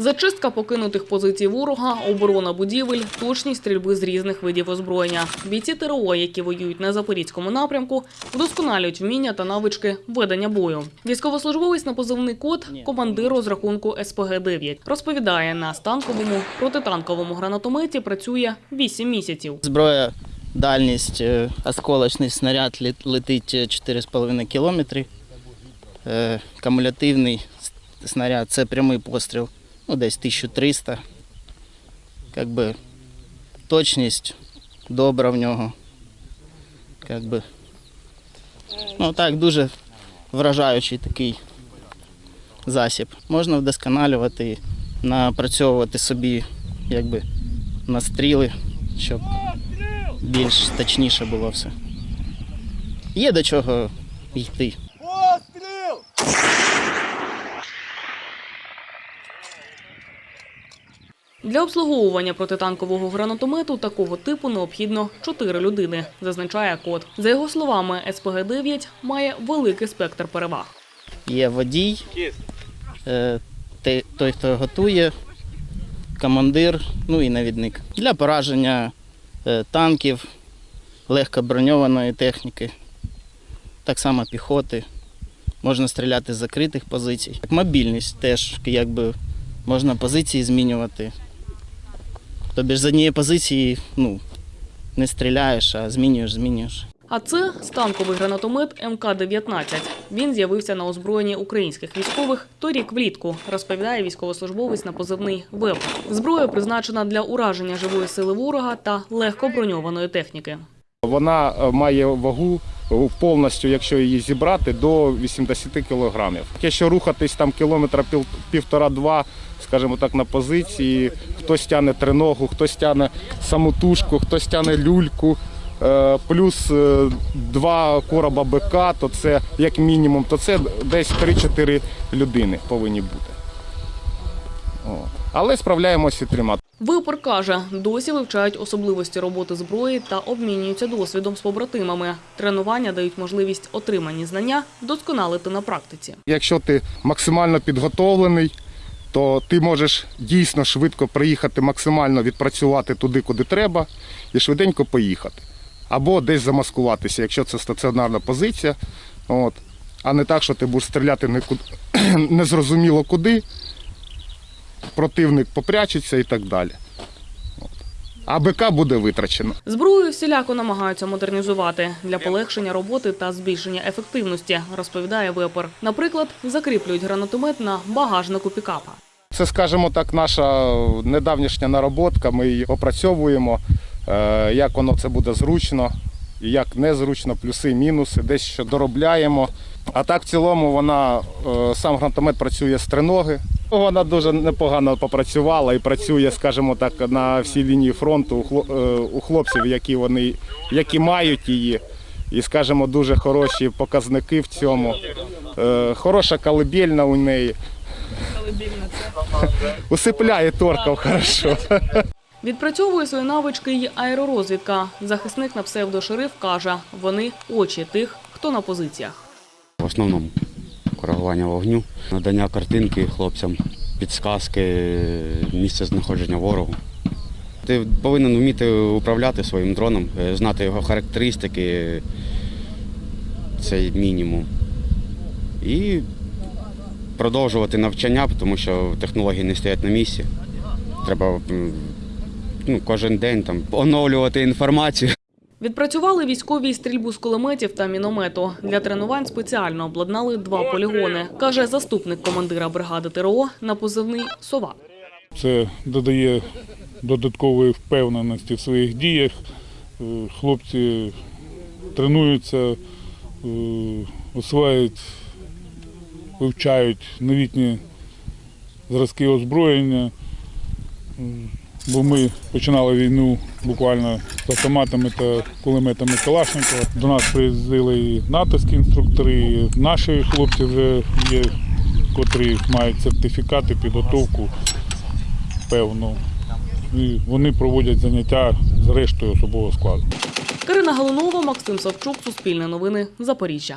Зачистка покинутих позицій ворога, оборона будівель, точність стрільби з різних видів озброєння. Бійці ТРО, які воюють на запорізькому напрямку, вдосконалюють вміння та навички ведення бою. Військовослужбовець на позивний код командир розрахунку СПГ-9. Розповідає, на станковому протитанковому гранатометі працює 8 місяців. Зброя, дальність, е, осколочний снаряд летить е, 4,5 кілометри. Е, Кумулятивний снаряд це прямий постріл, ну десь 1300. Как би, точність добра в нього. Как би, ну так, дуже вражаючий такий засіб. Можна вдосконалювати, напрацьовувати собі якби, настріли, щоб більш точніше було все. Є до чого йти. Для обслуговування протитанкового гранатомету такого типу необхідно 4 людини, зазначає код. За його словами, СПГ-9 має великий спектр переваг. Є водій, е, той, хто готує, командир, ну і навідник. Для пораження е, танків, легко броньованої техніки, так само піхоти. Можна стріляти з закритих позицій. Мобільність теж, якби можна позиції змінювати. Тобі ж з однієї позиції ну, не стріляєш, а змінюєш, змінюєш. А це станковий гранатомет МК-19. Він з'явився на озброєнні українських військових торік влітку, розповідає військовослужбовець на позивний ВЕП. Зброя призначена для ураження живої сили ворога та легко броньованої техніки. Вона е, має вагу е, повністю, якщо її зібрати, до 80 кілограмів. Якщо рухатись там кілометра півтора-два, скажімо так, на позиції, хтось тягне триногу, хтось тягне самотужку, хтось тягне люльку, е, плюс е, два короба БК, то це як мінімум, то це десь 3-4 людини повинні бути. О. Але справляємося і трьома. Випор каже, досі вивчають особливості роботи зброї та обмінюються досвідом з побратимами. Тренування дають можливість отримані знання вдосконалити на практиці. Якщо ти максимально підготовлений, то ти можеш дійсно швидко приїхати, максимально відпрацювати туди, куди треба, і швиденько поїхати. Або десь замаскуватися, якщо це стаціонарна позиція. От. А не так, що ти будеш стріляти незрозуміло куди, противник попрячеться і так далі. От. А БК буде витрачено. Зброю всіляко намагаються модернізувати для полегшення роботи та збільшення ефективності, розповідає випор. Наприклад, закріплюють гранатомет на багажнику пікапа. Це, скажімо так, наша недавнішня нароботка. Ми її опрацьовуємо, е, як воно це буде зручно, як незручно, плюси, мінуси, десь що доробляємо. А так, в цілому, вона е, сам гранатомет працює з триноги. Вона дуже непогано попрацювала і працює, скажімо так, на всій лінії фронту у е, у хлопців, які вони які мають її. І, скажімо, дуже хороші показники в цьому. Е, Хороша колибельна у неї. Усипляє торков хорошо. Відпрацьовує свої навички й аеророзвідка. Захисник на псевдошериф каже, вони очі тих, хто на позиціях. В основному коригування вогню, надання картинки хлопцям, підсказки, місце знаходження ворогу. Ти повинен вміти управляти своїм дроном, е, знати його характеристики, це мінімум. І продовжувати навчання, тому що технології не стоять на місці. Треба ну, кожен день там, оновлювати інформацію. Відпрацювали військові стрільбу з кулеметів та міномету. Для тренувань спеціально обладнали два полігони, каже заступник командира бригади ТРО на позивний «Сова». Це додає додаткової впевненості в своїх діях. Е, Хлопці тренуються, е, осваюють, вивчають новітні зразки озброєння. Бо ми починали війну буквально з автоматами та кулеметами Калашникова. До нас приїздили і натовські інструктори, і наші хлопці вже є, котрі мають сертифікати, підготовку певну. І вони проводять заняття з рештою особового складу. Карина Галунова, Максим Савчук, Суспільне новини, Запоріжжя.